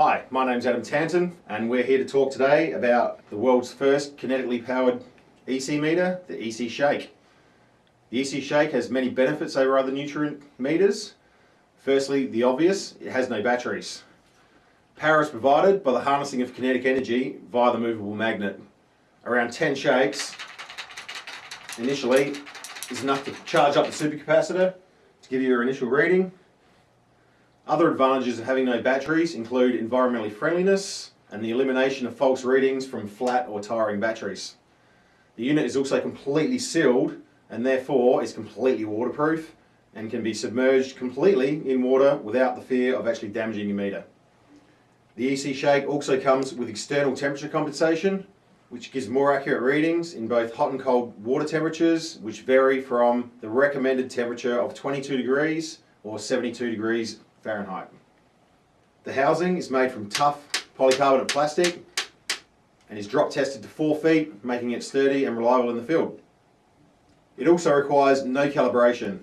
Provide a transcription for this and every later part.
Hi, my name's Adam Tanton and we're here to talk today about the world's first kinetically powered EC meter, the EC Shake. The EC Shake has many benefits over other nutrient meters. Firstly, the obvious, it has no batteries. Power is provided by the harnessing of kinetic energy via the movable magnet. Around 10 shakes initially is enough to charge up the supercapacitor to give you your initial reading. Other advantages of having no batteries include environmentally friendliness and the elimination of false readings from flat or tiring batteries. The unit is also completely sealed and therefore is completely waterproof and can be submerged completely in water without the fear of actually damaging your meter. The EC Shake also comes with external temperature compensation which gives more accurate readings in both hot and cold water temperatures which vary from the recommended temperature of 22 degrees or 72 degrees Fahrenheit. The housing is made from tough polycarbonate plastic and is drop tested to 4 feet making it sturdy and reliable in the field. It also requires no calibration.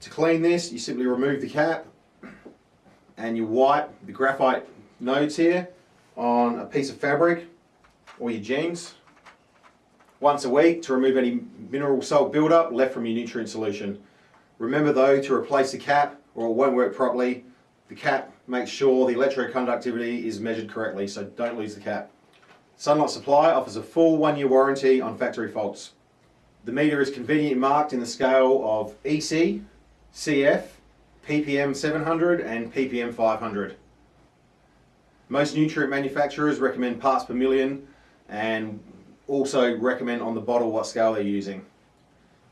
To clean this you simply remove the cap and you wipe the graphite nodes here on a piece of fabric or your jeans once a week to remove any mineral salt buildup left from your nutrient solution. Remember though to replace the cap or it won't work properly. The cap makes sure the electroconductivity is measured correctly so don't lose the cap. Sunlight Supply offers a full one year warranty on factory faults. The meter is conveniently marked in the scale of EC, CF, ppm 700 and ppm 500. Most nutrient manufacturers recommend parts per million and also recommend on the bottle what scale they're using.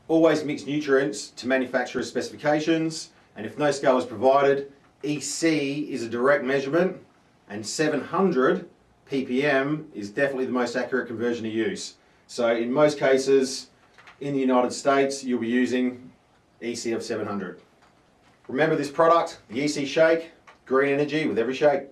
Always mix nutrients to manufacturer's specifications and if no scale is provided, EC is a direct measurement and 700 ppm is definitely the most accurate conversion to use. So in most cases in the United States you'll be using EC of 700. Remember this product, the EC Shake, green energy with every shake.